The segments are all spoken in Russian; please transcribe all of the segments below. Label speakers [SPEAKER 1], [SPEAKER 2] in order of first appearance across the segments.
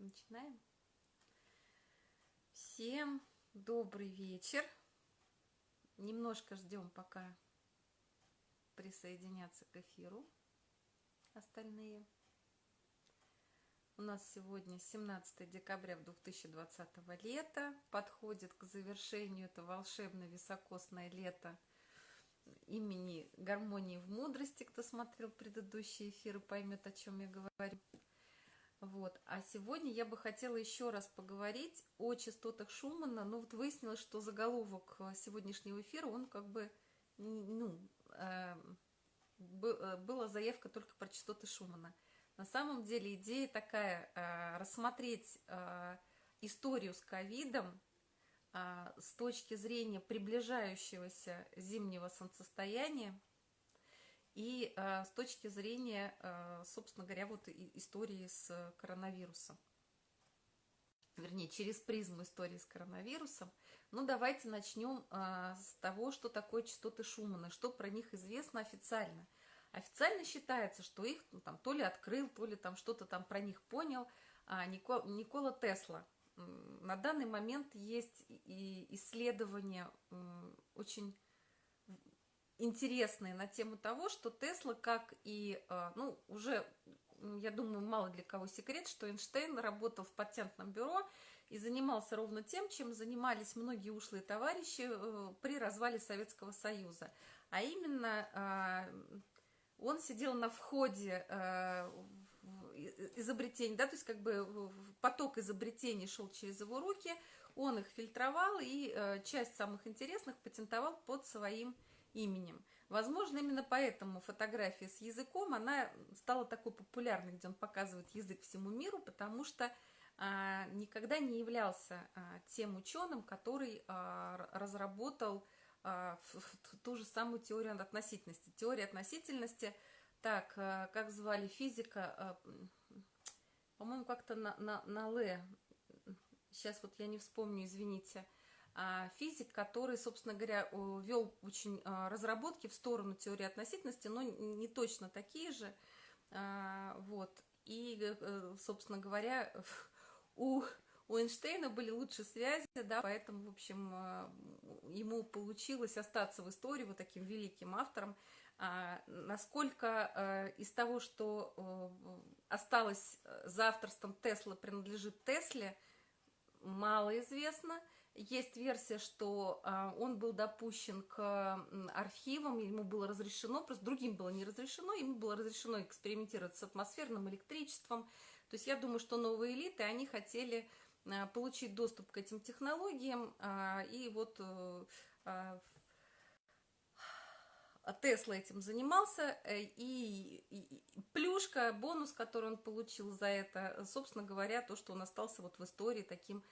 [SPEAKER 1] Начинаем. Всем добрый вечер. Немножко ждем, пока присоединятся к эфиру остальные. У нас сегодня 17 декабря 2020 лета. Подходит к завершению это волшебное високосное лето имени гармонии в мудрости. Кто смотрел предыдущие эфиры, поймет, о чем я говорю. Вот. А сегодня я бы хотела еще раз поговорить о частотах Шумана. Ну, вот выяснилось, что заголовок э, сегодняшнего эфира, он как бы, ну, э, э, была заявка только про частоты Шумана. На самом деле идея такая, э, рассмотреть э, историю с ковидом э, с точки зрения приближающегося зимнего солнцестояния, и э, с точки зрения, э, собственно говоря, вот истории с коронавирусом. Вернее, через призму истории с коронавирусом. Ну, давайте начнем э, с того, что такое частоты Шумана, что про них известно официально. Официально считается, что их ну, там, то ли открыл, то ли там что-то там про них понял а, Никола, Никола Тесла. На данный момент есть и исследования очень интересные на тему того, что Тесла, как и, а, ну, уже, я думаю, мало для кого секрет, что Эйнштейн работал в патентном бюро и занимался ровно тем, чем занимались многие ушлые товарищи э, при развале Советского Союза. А именно, а, он сидел на входе э, изобретений, да, то есть как бы поток изобретений шел через его руки, он их фильтровал и э, часть самых интересных патентовал под своим именем. Возможно, именно поэтому фотография с языком, она стала такой популярной, где он показывает язык всему миру, потому что а, никогда не являлся а, тем ученым, который а, разработал а, ту же самую теорию относительности. Теория относительности, так, а, как звали физика, а, по-моему, как-то на, на, на Л, сейчас вот я не вспомню, извините, физик, который, собственно говоря, вел очень а, разработки в сторону теории относительности, но не точно такие же. А, вот. И, э, собственно говоря, у, у Эйнштейна были лучшие связи, да, поэтому, в общем, ему получилось остаться в истории вот таким великим автором. Насколько из того, что осталось за авторством Тесла, принадлежит Тесле, мало известно – есть версия, что а, он был допущен к архивам, ему было разрешено, просто другим было не разрешено, ему было разрешено экспериментировать с атмосферным электричеством. То есть я думаю, что новые элиты, они хотели а, получить доступ к этим технологиям, а, и вот э, Тесла этим занимался, э, и, и плюшка, бонус, который он получил за это, собственно говоря, то, что он остался вот в истории таким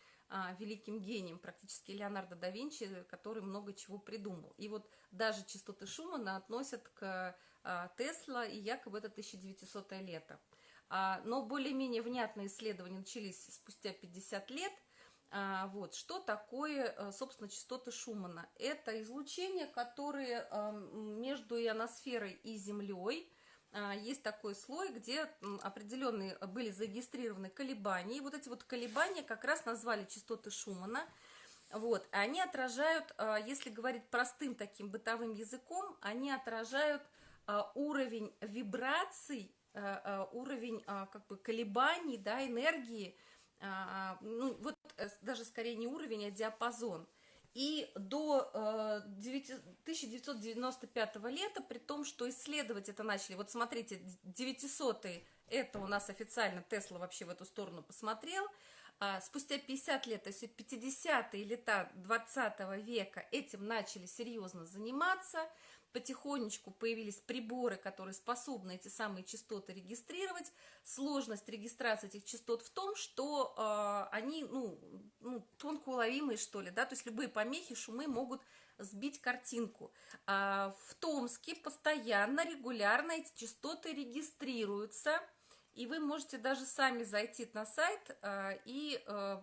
[SPEAKER 1] великим гением, практически Леонардо да Винчи, который много чего придумал. И вот даже частоты Шумана относят к а, Тесла, и якобы это 1900 лето. А, но более-менее внятные исследования начались спустя 50 лет. А, вот, что такое, а, собственно, частоты Шумана? Это излучения, которые а, между ионосферой и Землей а, есть такой слой, где определенные были зарегистрированы колебания. И вот эти вот колебания как раз назвали частоты Шумана. Вот, они отражают, а, если говорить простым таким бытовым языком, они отражают а, уровень вибраций, уровень как бы колебаний, да, энергии, ну, вот э, даже скорее не уровень, а диапазон – и до 1995 э, лета, при том, что исследовать это начали, вот смотрите, 900 это у нас официально Тесла вообще в эту сторону посмотрел, а спустя 50 лет, то есть 50-е лета 20 века этим начали серьезно заниматься, потихонечку появились приборы, которые способны эти самые частоты регистрировать. Сложность регистрации этих частот в том, что э, они, ну, ну, тонко уловимые, что ли, да, то есть любые помехи, шумы могут сбить картинку. А в Томске постоянно, регулярно эти частоты регистрируются, и вы можете даже сами зайти на сайт э, и э,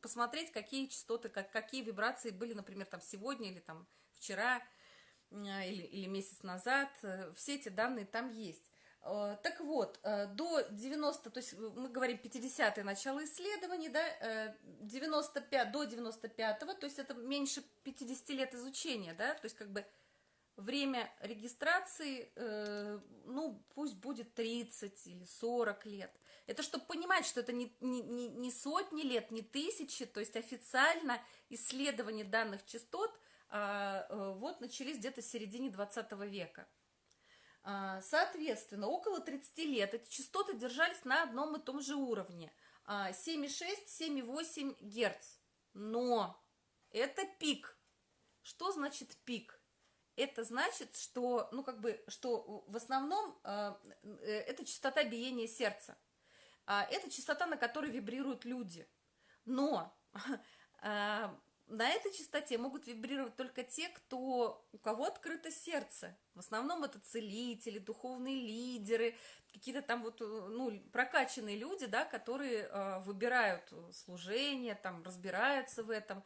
[SPEAKER 1] посмотреть, какие частоты, как, какие вибрации были, например, там сегодня или там вчера, или, или месяц назад, э, все эти данные там есть. Э, так вот, э, до 90, то есть мы говорим 50-е начало исследований, да, 95, до 95-го, то есть это меньше 50 лет изучения, да, то есть как бы время регистрации, ну, пусть будет 30 или 40 лет. Это чтобы понимать, что это не, не, не сотни лет, не тысячи, то есть официально исследования данных частот э, вот начались где-то в середине 20 века. А, соответственно, около 30 лет эти частоты держались на одном и том же уровне. 7,6-7,8 а, Герц. Но это пик. Что значит пик? Это значит, что, ну, как бы, что в основном э, это частота биения сердца. А, это частота, на которой вибрируют люди. Но а, на этой частоте могут вибрировать только те, кто, у кого открыто сердце. В основном это целители, духовные лидеры, какие-то там вот, ну, прокачанные люди, да, которые э, выбирают служение, там, разбираются в этом.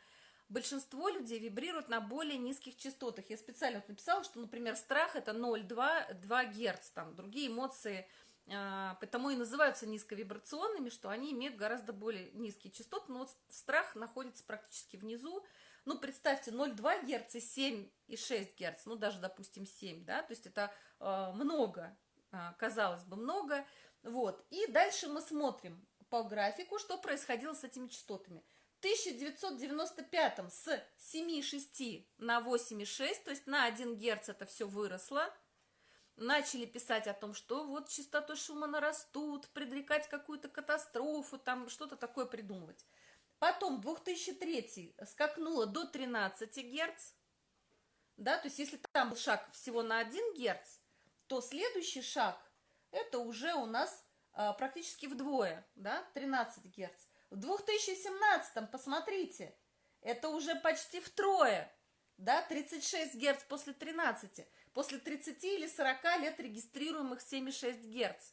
[SPEAKER 1] Большинство людей вибрируют на более низких частотах. Я специально вот написала, что, например, страх это 0,2 Герц, там, другие эмоции – потому и называются низковибрационными, что они имеют гораздо более низкие частоты, но вот страх находится практически внизу. Ну, представьте, 0,2 Гц и 7,6 Гц, ну, даже, допустим, 7, да, то есть это э, много, э, казалось бы, много. Вот, и дальше мы смотрим по графику, что происходило с этими частотами. В 1995 с 7,6 на 8,6, то есть на 1 Гц это все выросло, начали писать о том, что вот частоты Шумана растут, предрекать какую-то катастрофу, там что-то такое придумывать. Потом 2003 скакнуло до 13 Герц, да, то есть если там был шаг всего на 1 Герц, то следующий шаг это уже у нас а, практически вдвое, да, 13 Герц. В 2017, посмотрите, это уже почти втрое, да, 36 Герц после 13 после 30 или 40 лет регистрируемых 7,6 Гц.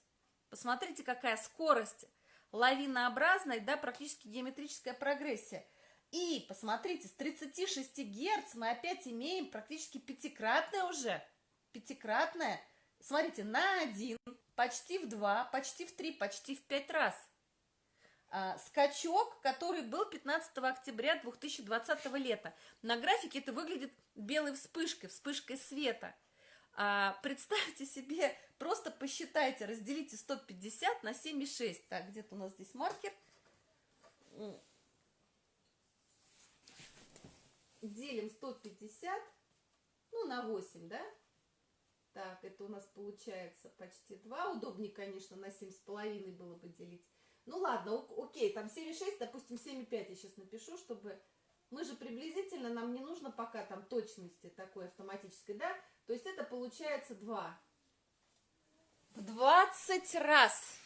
[SPEAKER 1] Посмотрите, какая скорость, лавинообразная, да, практически геометрическая прогрессия. И посмотрите, с 36 Гц мы опять имеем практически пятикратное уже, пятикратное, смотрите, на 1, почти в 2, почти в 3, почти в 5 раз. А, скачок, который был 15 октября 2020 лета. На графике это выглядит белой вспышкой, вспышкой света. А, представьте себе, просто посчитайте, разделите 150 на 7,6. Так, где-то у нас здесь маркер. Делим 150, ну, на 8, да? Так, это у нас получается почти 2. Удобнее, конечно, на 7,5 было бы делить. Ну, ладно, окей, там 7,6, допустим, 7,5 я сейчас напишу, чтобы... Мы же приблизительно, нам не нужно пока там точности такой автоматической, да? То есть это получается 2. В 20 раз.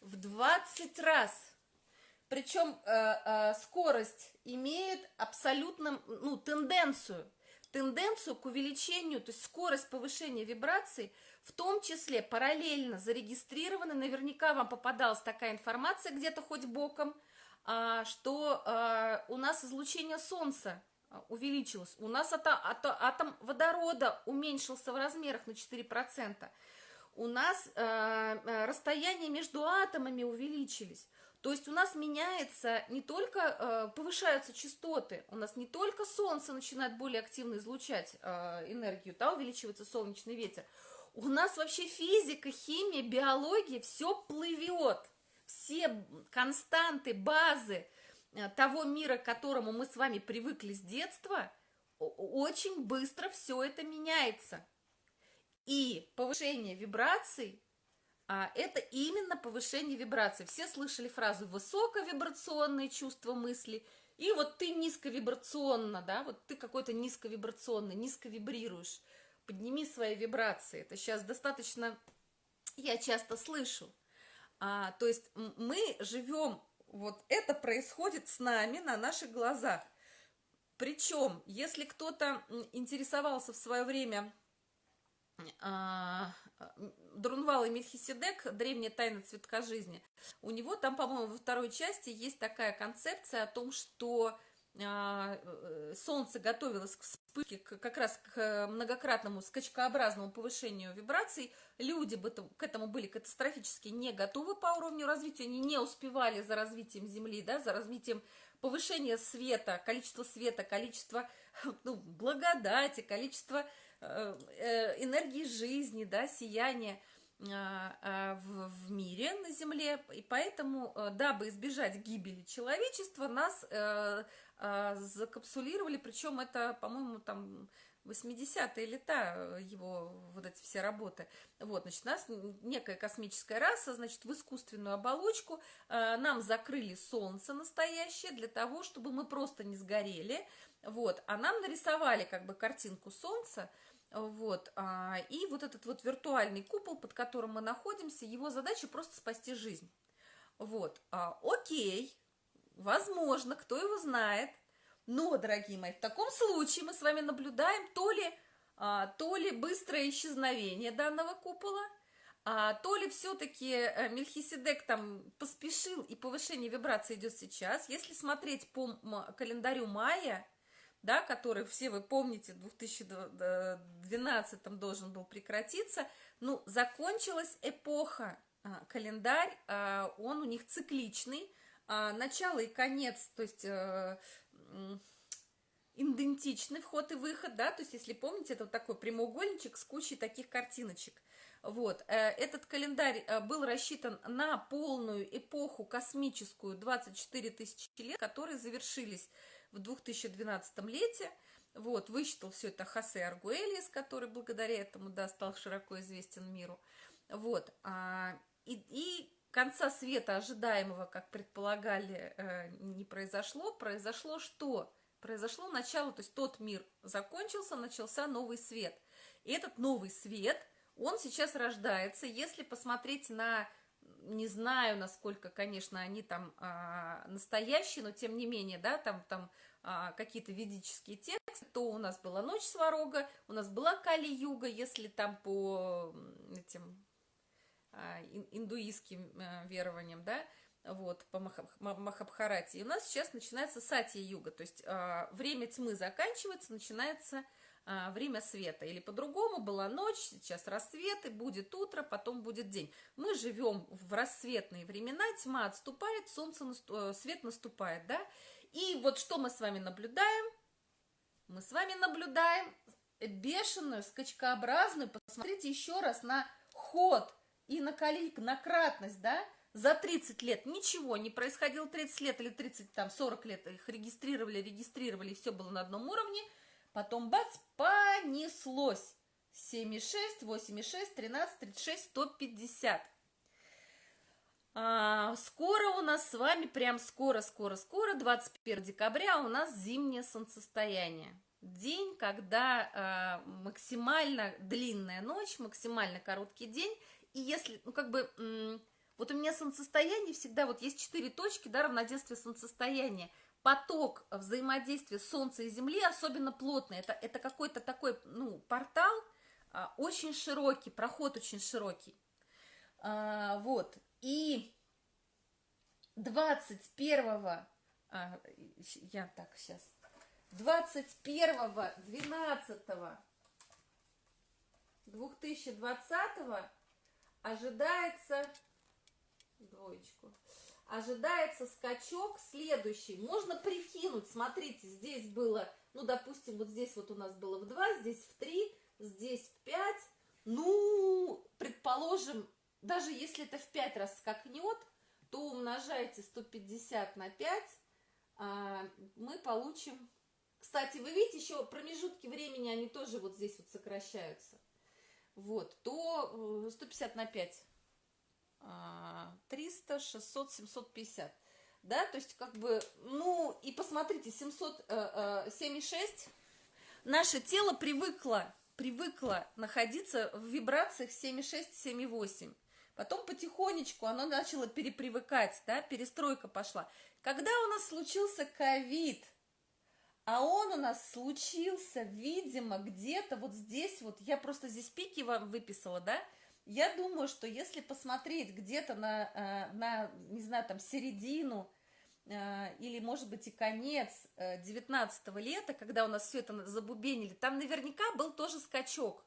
[SPEAKER 1] В 20 раз. Причем э, э, скорость имеет абсолютно, ну, тенденцию. Тенденцию к увеличению, то есть скорость повышения вибраций, в том числе параллельно зарегистрированы, наверняка вам попадалась такая информация где-то хоть боком, э, что э, у нас излучение Солнца а, увеличилось. У нас ато, ато, атом водорода уменьшился в размерах на 4%. У нас расстояние между атомами увеличились. То есть у нас меняется не только, повышаются частоты, у нас не только Солнце начинает более активно излучать энергию, да, увеличивается солнечный ветер. У нас вообще физика, химия, биология, все плывет. Все константы, базы, Э, того мира, к которому мы с вами привыкли с детства, очень быстро все это меняется. И повышение вибраций а, это именно повышение вибраций. Все слышали фразу высоковибрационные чувства мысли, и вот ты низковибрационно, да, вот ты какой-то низковибрационный, низко вибрируешь. Подними свои вибрации. Это сейчас достаточно, я часто слышу. А, то есть мы живем вот это происходит с нами на наших глазах. Причем, если кто-то интересовался в свое время а, Друнвал и Мельхиседек «Древняя тайна цветка жизни», у него там, по-моему, во второй части есть такая концепция о том, что Солнце готовилось к вспышке, как раз к многократному скачкообразному повышению вибраций, люди к этому были катастрофически не готовы по уровню развития, они не успевали за развитием Земли, да, за развитием повышения света, количества света, количество ну, благодати, количество э, э, энергии жизни, да, сияния – а, а, в, мире на Земле, и поэтому, э, дабы избежать гибели человечества, нас э, э, закапсулировали, причем это, по-моему, там 80-е лета его вот эти все работы. Вот, значит, нас некая космическая раса, значит, в искусственную оболочку э, нам закрыли Солнце настоящее для того, чтобы мы просто не сгорели, вот, а нам нарисовали как бы картинку Солнца, вот, а, и вот этот вот виртуальный купол, под которым мы находимся, его задача просто спасти жизнь. Вот, а, окей, возможно, кто его знает, но, дорогие мои, в таком случае мы с вами наблюдаем то ли, а, то ли быстрое исчезновение данного купола, а, то ли все-таки э, Мельхиседек там поспешил, и повышение вибрации идет сейчас. Если смотреть по календарю мая, да, который все вы помните, в 2012 должен был прекратиться, ну, закончилась эпоха, а, календарь, а, он у них цикличный, а, начало и конец, то есть э, идентичный вход и выход, да, то есть, если помните, это вот такой прямоугольничек с кучей таких картиночек. Вот, э, этот календарь э, был рассчитан на полную эпоху космическую 24 тысячи лет, которые завершились в 2012 лете. Вот, высчитал все это Хосе Аргуэльес, который благодаря этому, да, стал широко известен миру. Вот, а, и, и конца света ожидаемого, как предполагали, э, не произошло. Произошло что? Произошло начало, то есть тот мир закончился, начался новый свет. И этот новый свет, он сейчас рождается. Если посмотреть на не знаю, насколько, конечно, они там а, настоящие, но тем не менее, да, там, там а, какие-то ведические тексты, то у нас была ночь сварога, у нас была Кали-юга, если там по этим индуистским а, верованиям, да, вот, по Махабхарате. И у нас сейчас начинается Сатья-юга, то есть а, время тьмы заканчивается, начинается а, время света. Или по-другому, была ночь, сейчас рассвет, и будет утро, потом будет день. Мы живем в рассветные времена, тьма отступает, солнце, наступ... свет наступает, да? И вот что мы с вами наблюдаем? Мы с вами наблюдаем бешеную, скачкообразную, посмотрите еще раз на ход и на, коли... на кратность, да? За 30 лет ничего не происходило, 30 лет или 30, там, 40 лет их регистрировали, регистрировали, все было на одном уровне – Потом бац, понеслось. 7,6, 8,6, 13, 36, 150. А, скоро у нас с вами, прям скоро, скоро, скоро, 21 декабря у нас зимнее солнцестояние. День, когда а, максимально длинная ночь, максимально короткий день. И если, ну как бы, вот у меня солнцестояние всегда, вот есть четыре точки, да, равноденствие солнцестояния поток взаимодействия Солнца и Земли особенно плотный. Это, это какой-то такой, ну, портал а, очень широкий, проход очень широкий. А, вот. И 21 а, я так сейчас 21 12 2020 ожидается двоечку ожидается скачок следующий. Можно прикинуть, смотрите, здесь было, ну, допустим, вот здесь вот у нас было в 2, здесь в 3, здесь в 5. Ну, предположим, даже если это в 5 раз скакнет, то умножайте 150 на 5, а, мы получим... Кстати, вы видите, еще промежутки времени, они тоже вот здесь вот сокращаются. Вот, то 150 э, на 5 300, 600, 750. Да, то есть как бы, ну, и посмотрите, 776, э, э, наше тело привыкло, привыкло находиться в вибрациях 7,6, 7,8. Потом потихонечку оно начало перепривыкать, да, перестройка пошла. Когда у нас случился ковид, а он у нас случился, видимо, где-то вот здесь, вот. Я просто здесь пики вам выписала, да, я думаю, что если посмотреть где-то на, э, на, не знаю, там, середину э, или, может быть, и конец 19 лета, когда у нас все это забубенили, там наверняка был тоже скачок.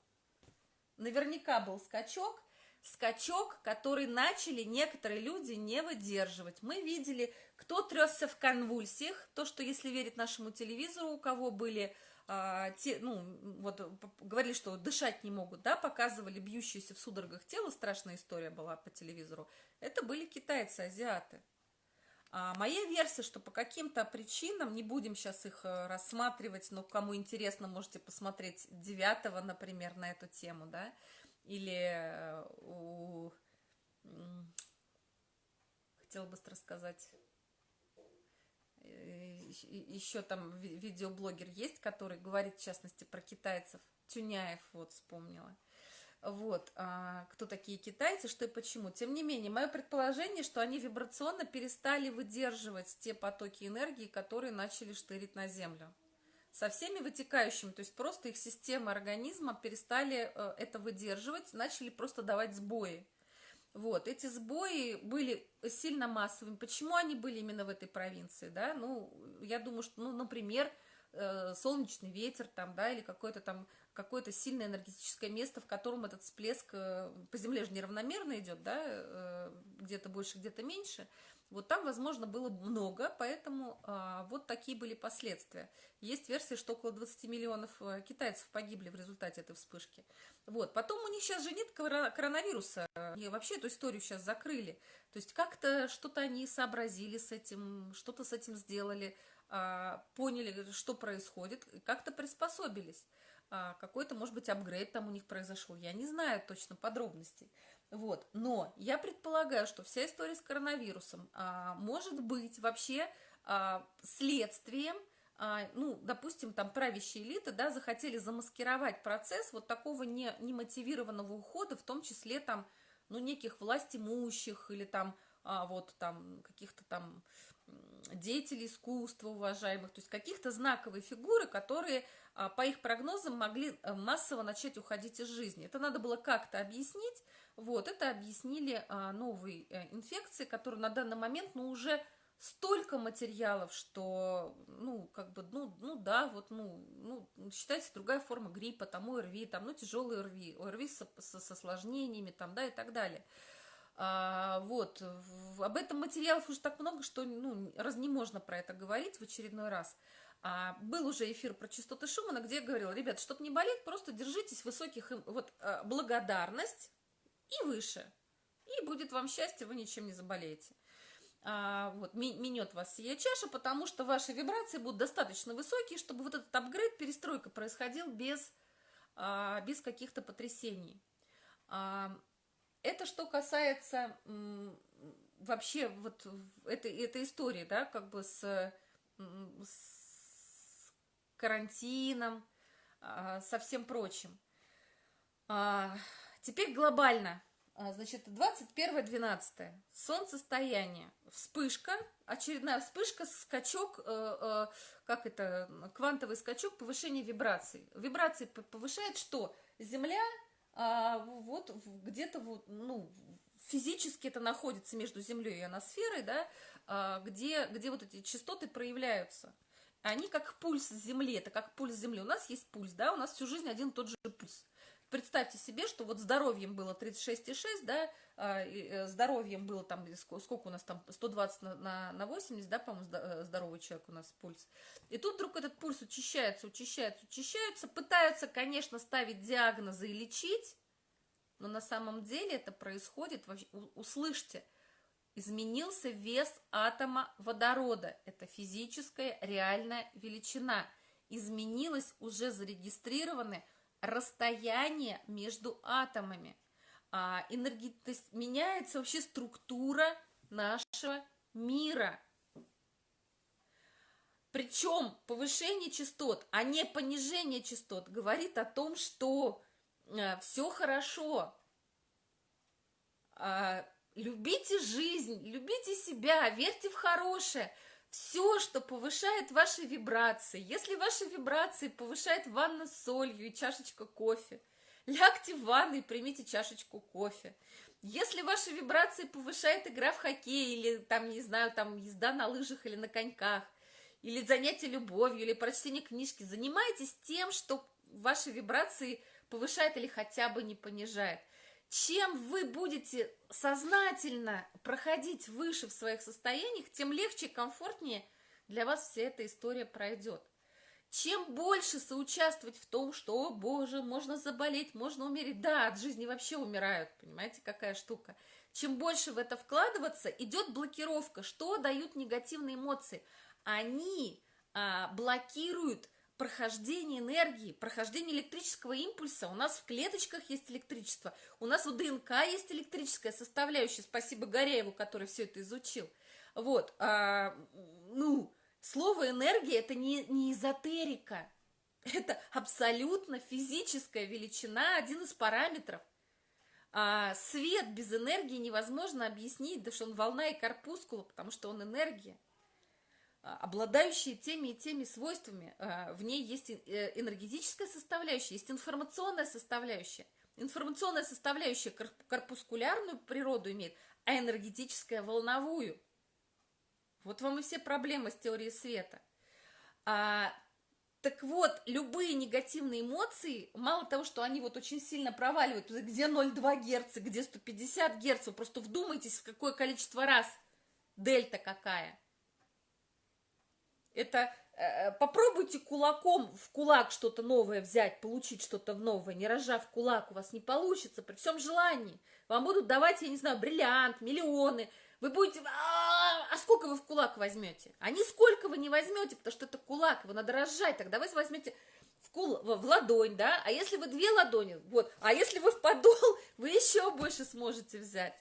[SPEAKER 1] Наверняка был скачок, скачок, который начали некоторые люди не выдерживать. Мы видели, кто тресся в конвульсиях, то, что, если верить нашему телевизору, у кого были а, те, ну, вот говорили, что дышать не могут, да, показывали бьющиеся в судорогах тело, страшная история была по телевизору, это были китайцы, азиаты. А моя версия, что по каким-то причинам, не будем сейчас их э, рассматривать, но кому интересно, можете посмотреть 9 например, на эту тему, да, или э, у... Хотела быстро сказать э, еще там видеоблогер есть, который говорит, в частности, про китайцев. Тюняев, вот, вспомнила. Вот, а, кто такие китайцы, что и почему. Тем не менее, мое предположение, что они вибрационно перестали выдерживать те потоки энергии, которые начали штырить на Землю со всеми вытекающими, то есть просто их система организма перестали э, это выдерживать, начали просто давать сбои. Вот, эти сбои были сильно массовыми. Почему они были именно в этой провинции, да? Ну, я думаю, что, ну, например, э, солнечный ветер там, да, или какое-то там, какое-то сильное энергетическое место, в котором этот всплеск э, по земле же неравномерно идет, да, где-то больше, где-то меньше – вот там, возможно, было много, поэтому а, вот такие были последствия. Есть версия, что около 20 миллионов а, китайцев погибли в результате этой вспышки. Вот. Потом у них сейчас же нет коронавируса, и вообще эту историю сейчас закрыли. То есть как-то что-то они сообразили с этим, что-то с этим сделали, а, поняли, что происходит, как-то приспособились. А, какой-то, может быть, апгрейд там у них произошел. Я не знаю точно подробностей. Вот. Но я предполагаю, что вся история с коронавирусом а, может быть вообще а, следствием, а, ну, допустим, там правящие элиты, да, захотели замаскировать процесс вот такого не, немотивированного ухода, в том числе там, ну, неких властимущих или там, а, вот там каких-то там деятелей искусства уважаемых, то есть каких-то знаковые фигуры, которые а, по их прогнозам могли э, массово начать уходить из жизни. Это надо было как-то объяснить, вот, это объяснили а, новые э, инфекции, которые на данный момент, ну, уже столько материалов, что, ну, как бы, ну, ну да, вот, ну, ну, считайте, другая форма гриппа, там, ОРВИ, там, ну, тяжелые ОРВИ, ОРВИ с, с, с осложнениями, там, да, и так далее. А, вот, в, об этом материалов уже так много, что, ну, раз не можно про это говорить в очередной раз. А, был уже эфир про частоты Шумана, где я говорила, ребят, чтобы не болеть, просто держитесь высоких, вот, а, благодарность, и выше. И будет вам счастье, вы ничем не заболеете. А, вот, минет вас сия чаша, потому что ваши вибрации будут достаточно высокие, чтобы вот этот апгрейд, перестройка происходил без, а, без каких-то потрясений. А, это что касается вообще вот этой, этой истории, да, как бы с, с карантином, а, со всем прочим. А, Теперь глобально. А, значит, 21-12. Солнцестояние. Вспышка, очередная вспышка, скачок, э, э, как это, квантовый скачок, повышение вибраций. Вибрации повышает что? Земля а, вот где-то вот, ну, физически это находится между Землей и ионосферой, да, а, где, где вот эти частоты проявляются. Они как пульс Земли, это как пульс Земли. У нас есть пульс, да, у нас всю жизнь один и тот же пульс представьте себе, что вот здоровьем было 36,6, да, а, э, здоровьем было там, сколько у нас там, 120 на, на, на 80, да, по-моему, э, здоровый человек у нас пульс. И тут вдруг этот пульс учащается, учащается, учащается, пытаются, конечно, ставить диагнозы и лечить, но на самом деле это происходит, услышьте, изменился вес атома водорода. Это физическая реальная величина. Изменилось уже зарегистрированы расстояние между атомами. А, энерги... То есть меняется вообще структура нашего мира. Причем повышение частот, а не понижение частот, говорит о том, что э, все хорошо. Э, любите жизнь, любите себя, верьте в хорошее все, что повышает ваши вибрации. Если ваши вибрации повышает ванна с солью и чашечка кофе, лягте в ванну и примите чашечку кофе. Если ваши вибрации повышает игра в хоккей, или там, не знаю, там езда на лыжах или на коньках, или занятие любовью, или прочтение книжки, занимайтесь тем, что ваши вибрации повышает или хотя бы не понижает. Чем вы будете сознательно проходить выше в своих состояниях, тем легче и комфортнее для вас вся эта история пройдет. Чем больше соучаствовать в том, что, о боже, можно заболеть, можно умереть. Да, от жизни вообще умирают, понимаете, какая штука. Чем больше в это вкладываться, идет блокировка. Что дают негативные эмоции? Они а, блокируют прохождение энергии, прохождение электрического импульса. У нас в клеточках есть электричество, у нас в ДНК есть электрическая составляющая. Спасибо Горяеву, который все это изучил. Вот, а, ну, слово энергия это не, не эзотерика, это абсолютно физическая величина, один из параметров. А, свет без энергии невозможно объяснить, да что он волна и корпускула, потому что он энергия. А, обладающие теми и теми свойствами. А, в ней есть э, энергетическая составляющая, есть информационная составляющая. Информационная составляющая корпускулярную природу имеет, а энергетическая волновую. Вот вам и все проблемы с теорией света. А, так вот, любые негативные эмоции, мало того, что они вот очень сильно проваливают, где 0,2 Гц, где 150 Гц, вы просто вдумайтесь, в какое количество раз дельта какая – это э, попробуйте кулаком в кулак что-то новое взять, получить что-то новое, не разжав кулак, у вас не получится при всем желании. Вам будут давать, я не знаю, бриллиант, миллионы. Вы будете... А, а сколько вы в кулак возьмете? А нисколько вы не возьмете, потому что это кулак, его надо разжать. Тогда вы возьмете в, кул... в ладонь, да? А если вы две ладони, вот. А если вы в подол, вы еще больше сможете взять.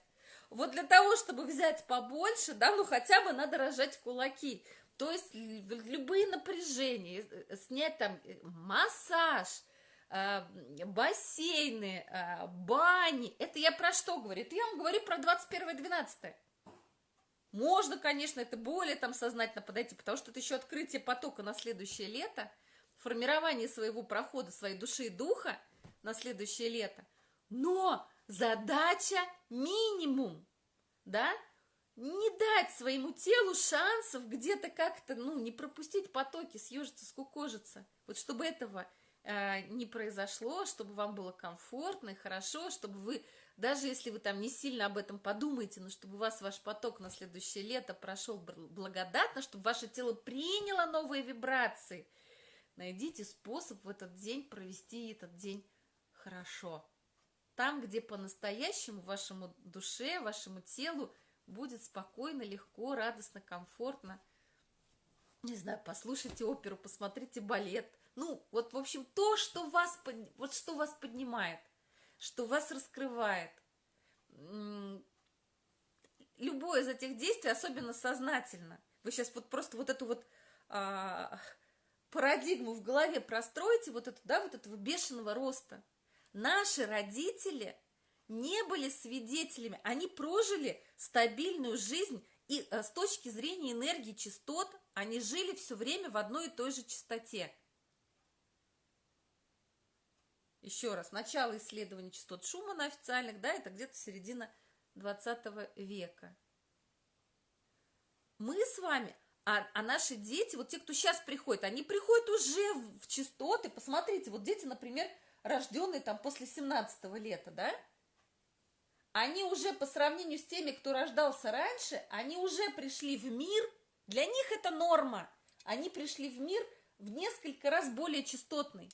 [SPEAKER 1] Вот для того, чтобы взять побольше, да, ну хотя бы надо разжать кулаки. То есть любые напряжения, э, снять там э, массаж, э, бассейны, бани. Это я про что говорю? Это я вам говорю про 21-12. Можно, конечно, это более там сознательно подойти, потому что это еще открытие потока на следующее лето, формирование своего прохода, своей души и духа на следующее лето. Но задача минимум, да, не дать своему телу шансов где-то как-то, ну, не пропустить потоки, съежиться, скукожиться. Вот чтобы этого э, не произошло, чтобы вам было комфортно и хорошо, чтобы вы, даже если вы там не сильно об этом подумаете, но чтобы у вас ваш поток на следующее лето прошел благодатно, чтобы ваше тело приняло новые вибрации, найдите способ в этот день провести этот день хорошо. Там, где по-настоящему вашему душе, вашему телу будет спокойно, легко, радостно, комфортно. Не знаю, послушайте оперу, посмотрите балет. Ну, вот, в общем, то, что вас, вот что вас поднимает, что вас раскрывает. Любое из этих действий, особенно сознательно. Вы сейчас вот просто вот эту вот а, парадигму в голове простроите, вот эту, да, вот этого бешеного роста. Наши родители – не были свидетелями, они прожили стабильную жизнь, и э, с точки зрения энергии частот, они жили все время в одной и той же частоте. Еще раз, начало исследования частот Шумана официальных, да, это где-то середина 20 века. Мы с вами, а, а наши дети, вот те, кто сейчас приходят, они приходят уже в частоты, посмотрите, вот дети, например, рожденные там после 17 лета, да, они уже по сравнению с теми, кто рождался раньше, они уже пришли в мир, для них это норма, они пришли в мир в несколько раз более частотный.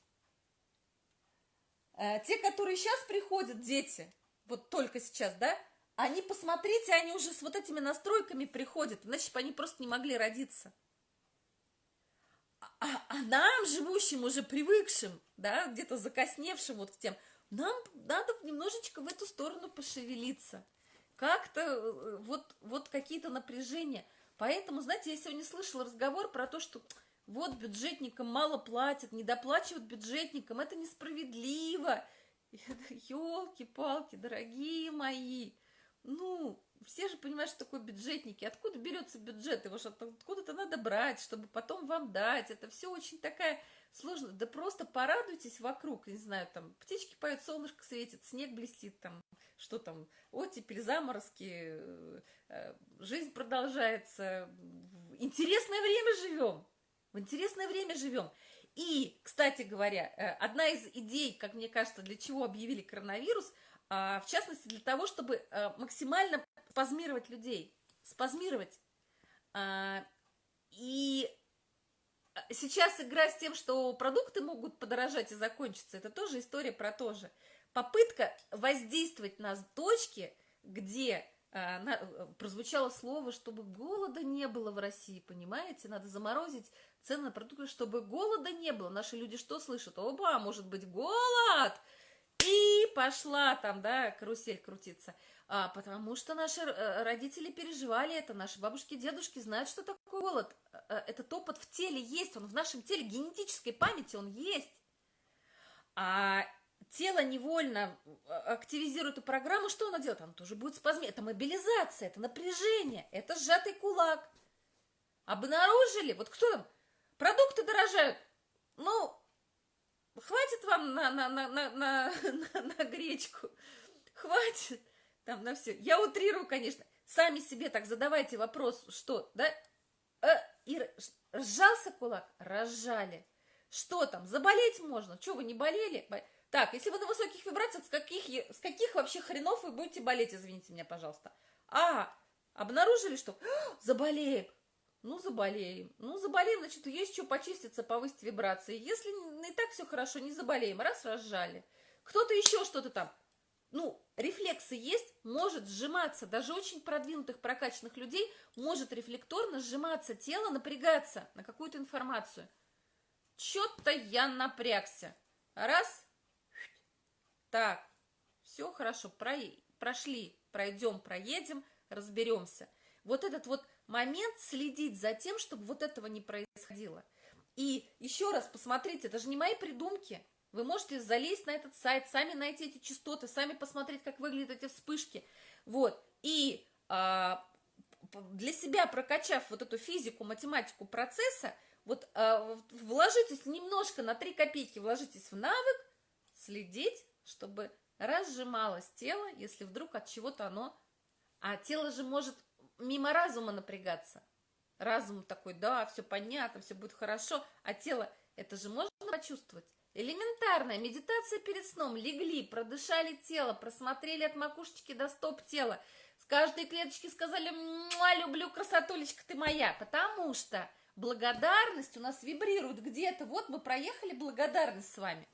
[SPEAKER 1] Э, те, которые сейчас приходят, дети, вот только сейчас, да, они, посмотрите, они уже с вот этими настройками приходят, иначе бы они просто не могли родиться. А, а нам, живущим, уже привыкшим, да, где-то закосневшим вот к тем, нам надо немножечко в эту сторону пошевелиться. Как-то э, вот, вот какие-то напряжения. Поэтому, знаете, я сегодня слышала разговор про то, что вот бюджетникам мало платят, не доплачивают бюджетникам, это несправедливо. Елки-палки, дорогие мои, ну, все же понимают, что такое бюджетники. Откуда берется бюджет? Его же откуда-то надо брать, чтобы потом вам дать. Это все очень такая сложная. Да просто порадуйтесь вокруг, не знаю, там птички поют, солнышко светит, снег блестит, там, что там, оттепель, заморозки, э, э, жизнь продолжается. Интересное время живем. В интересное время живем. И, кстати говоря, э, одна из идей, как мне кажется, для чего объявили коронавирус, а, в частности, для того, чтобы максимально спазмировать людей, спазмировать. А, и сейчас игра с тем, что продукты могут подорожать и закончиться, это тоже история про то же. Попытка воздействовать на точки, где а, на, прозвучало слово, чтобы голода не было в России, понимаете? Надо заморозить цены на продукты, чтобы голода не было. Наши люди что слышат? Оба, может быть, голод! И пошла там, да, карусель крутиться. А, потому что наши э, родители переживали это, наши бабушки, дедушки знают, что такое голод. Э, э, этот опыт в теле есть, он в нашем теле, генетической памяти он есть. А тело невольно активизирует эту программу, что оно делает? Оно тоже будет спазме. Это мобилизация, это напряжение, это сжатый кулак. Обнаружили, вот кто там, продукты дорожают, ну, хватит вам на, на, на, на, на, на, на гречку, хватит там на все. Я утрирую, конечно. Сами себе так задавайте вопрос, что, да? Э, и сжался кулак? Разжали. Что там, заболеть можно? Что, вы не болели? Так, если вы на высоких вибрациях, с каких, с каких вообще хренов вы будете болеть, извините меня, пожалуйста. А, обнаружили, что заболеем. Ну, заболеем. Ну, заболеем, значит, есть что почиститься, повысить вибрации. Если не так все хорошо, не заболеем. Раз, разжали. Кто-то еще что-то там ну, рефлексы есть, может сжиматься, даже очень продвинутых, прокачанных людей может рефлекторно сжиматься тело, напрягаться на какую-то информацию. Что-то я напрягся. Раз. Так, все хорошо, про... прошли, пройдем, проедем, разберемся. Вот этот вот момент следить за тем, чтобы вот этого не происходило. И еще раз посмотрите, это же не мои придумки. Вы можете залезть на этот сайт, сами найти эти частоты, сами посмотреть, как выглядят эти вспышки. Вот. И а, для себя прокачав вот эту физику, математику процесса, вот а, вложитесь немножко на 3 копейки, вложитесь в навык следить, чтобы разжималось тело, если вдруг от чего-то оно... А тело же может мимо разума напрягаться. Разум такой, да, все понятно, все будет хорошо, а тело, это же можно почувствовать. Элементарная медитация перед сном. Легли, продышали тело, просмотрели от макушечки до стоп тела. С каждой клеточки сказали «Люблю, красотулечка, ты моя». Потому что благодарность у нас вибрирует где-то. Вот мы проехали благодарность с вами.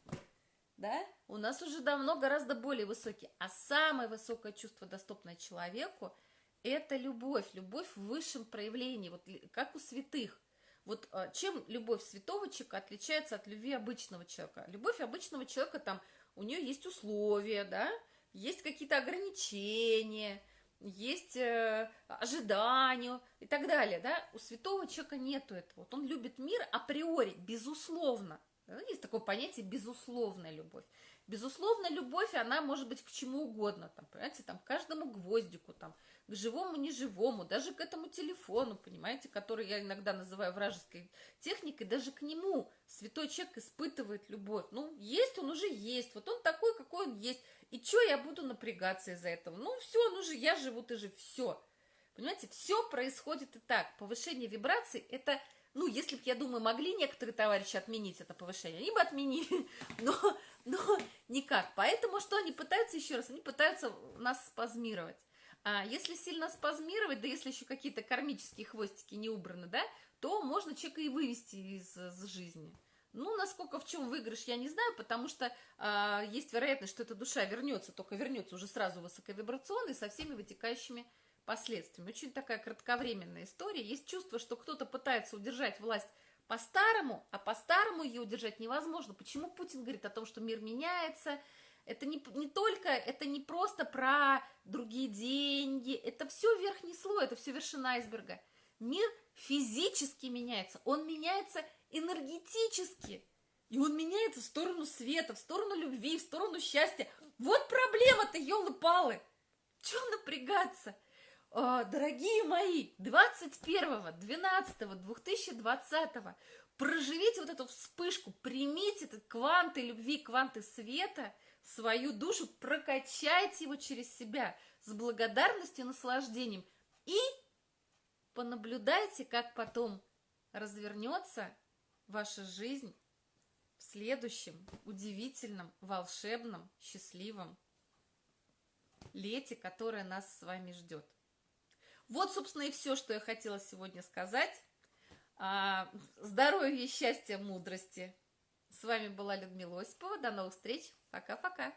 [SPEAKER 1] Да? У нас уже давно гораздо более высокий. А самое высокое чувство, доступное человеку, это любовь. Любовь в высшем проявлении, вот как у святых. Вот а, чем любовь святого человека отличается от любви обычного человека? Любовь обычного человека, там, у нее есть условия, да, есть какие-то ограничения, есть э, ожидания и так далее, да. У святого человека нету этого. Вот он любит мир априори, безусловно. Есть такое понятие безусловная любовь. Безусловно, любовь, она может быть к чему угодно, там, понимаете, там, к каждому гвоздику, там, к живому, неживому, даже к этому телефону, понимаете, который я иногда называю вражеской техникой, даже к нему святой человек испытывает любовь. Ну, есть он уже есть, вот он такой, какой он есть. И что я буду напрягаться из-за этого? Ну, все, ну же, я живу, ты же, все. Понимаете, все происходит и так. Повышение вибраций – это ну, если бы, я думаю, могли некоторые товарищи отменить это повышение, они бы отменили, но, но никак. Поэтому что они пытаются, еще раз, они пытаются нас спазмировать. А если сильно спазмировать, да если еще какие-то кармические хвостики не убраны, да, то можно человека и вывести из, из жизни. Ну, насколько в чем выигрыш, я не знаю, потому что а, есть вероятность, что эта душа вернется, только вернется уже сразу высоковибрационной со всеми вытекающими последствиями. Очень такая кратковременная история. Есть чувство, что кто-то пытается удержать власть по-старому, а по-старому ее удержать невозможно. Почему Путин говорит о том, что мир меняется? Это не, не только, это не просто про другие деньги, это все верхний слой, это все вершина айсберга. Мир физически меняется, он меняется энергетически. И он меняется в сторону света, в сторону любви, в сторону счастья. Вот проблема-то, елы-палы. Чего напрягаться? э, дорогие мои, 21.12.2020 проживите вот эту вспышку, примите этот кванты любви, кванты света свою душу, прокачайте его через себя с благодарностью и наслаждением. И понаблюдайте, как потом развернется ваша жизнь в следующем удивительном, волшебном, счастливом лете, которое нас с вами ждет. Вот, собственно, и все, что я хотела сегодня сказать. А, здоровья, счастья, мудрости. С вами была Людмила Осипова. До новых встреч. Пока-пока.